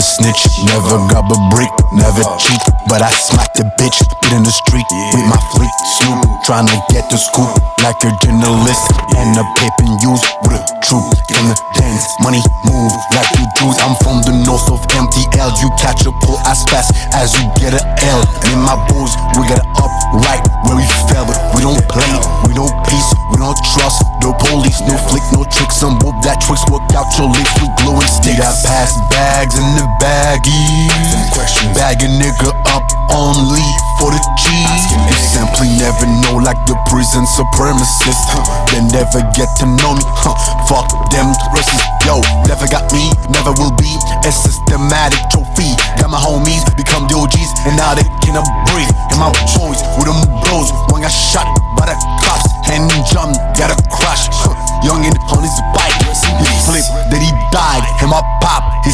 snitch. Never grab a brick, never cheat. But I smack the bitch, get in the street with my fleet. Snoop, trying to get the scoop like a journalist. And a paper news with a troop. From the dance, money move like you Jews. I'm from the north of MTL. You catch a pull as fast as you get a L. And in my boys, we got up right where we fell. But we don't play, we don't peace, we don't trust No police. No flick, no tricks. Some whoop that tricks work out your lips with glue and sticks. I pass bags in the baggies. Bag a nigga up only for the cheese. You simply never know, like the prison supremacist. They never get to know me. Huh. Fuck them racists. Yo, never got me,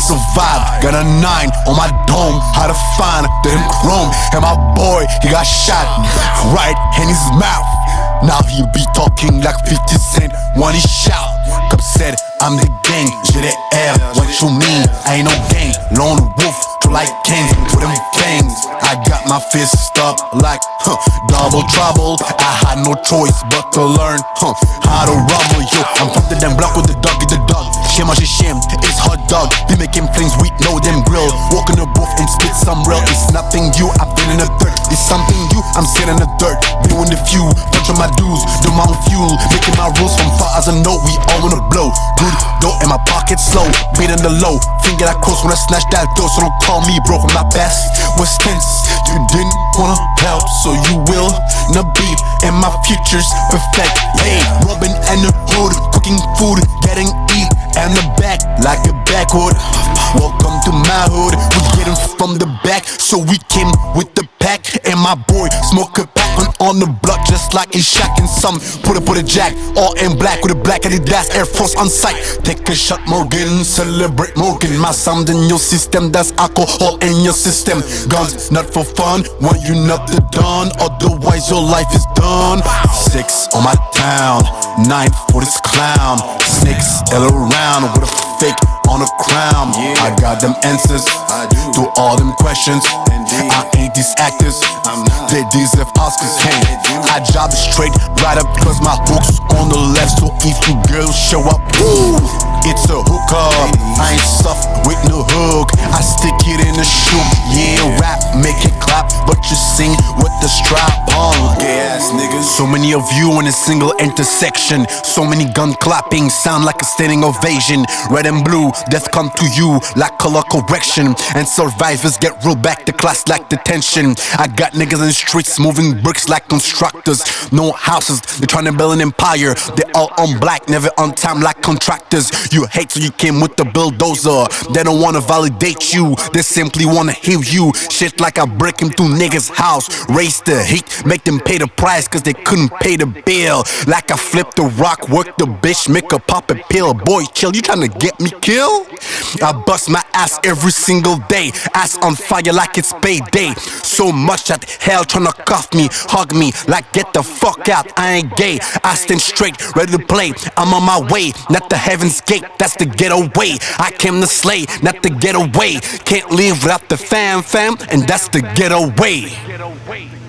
survived. Got a nine on my dome, how to find them chrome. And my boy, he got shot right in his mouth. Now he be talking like 50 Cent when he shout. Cop said, I'm the gang, j'ai des airs. What you mean? I ain't no gang. Lone wolf, true like kings with them fangs. I got my fist up like huh, double trouble. I had no choice but to learn huh, how to rumble. Yo, I'm from the damn block with the dog, get the dog. Shame on shame, it's hot dog. Be making flames, we know them grill. Walk in the booth and spit some real. It's nothing you, I've been in the dirt. It's something you, I'm sitting in the dirt. Doing the few, bunch of my dues, do my own fuel. Making my rules from far as I know, we all wanna blow. Good dough in my pocket slow, beating the low. Finger that close when I snatch that dough, so don't call me broke. Not best, was tense. You didn't wanna help, so you will. No beef, and my future's perfect. Hey, rubbing and the hood, cooking food, getting eat, and the back like a backwood. Welcome to my hood, we getting from the back, so we came with the pack. And my boy smoke a pack on, on the block, just like he's shacking some. Put it, with a jack, all in black with a black Adidas Air Force on sight. Take a shot, Morgan, celebrate Morgan. My sound in your system, that's alcohol in your system. Guns not for fun, when you not the done, otherwise your life is done. Six on my town, nine for this clown. Snakes all around with a fake on a crown. I got them answers to all them questions. I ain't these actors, they deserve Oscars. Hey, I job is straight right up cause my hooks on the left. So if you girls show up, woo, it's a hookup. I ain't soft with no hook. I stick it in the shoe. Yeah, rap, make it clap, but you sing with the strap Gay ass niggas. So many of you in a single intersection. So many gun clapping, sound like a standing ovation. Red and blue, death come to you like color correction. And survivors get rolled back to class like detention. I got niggas in the streets moving bricks like constructors. No houses, they're trying to build an empire. They all on black, never on time like contractors. You hate so you came with the bulldozer. They don't wanna validate you, they simply wanna heal you. Shit like I break into niggas' house, raise the heat, make them pay the price cause they couldn't pay the bill. Like I flip the rock, work the bitch, make a pop a pill. Boy, chill, you tryna get me killed? I bust my ass every single day, ass on fire like it's payday. So much that hell tryna cuff me, hug me, like get the fuck out, I ain't gay. I stand straight, ready to play. I'm on my way, not the heaven's gate, that's the getaway. I came to slay, not the getaway. Can't live without the fam fam, and that's the getaway.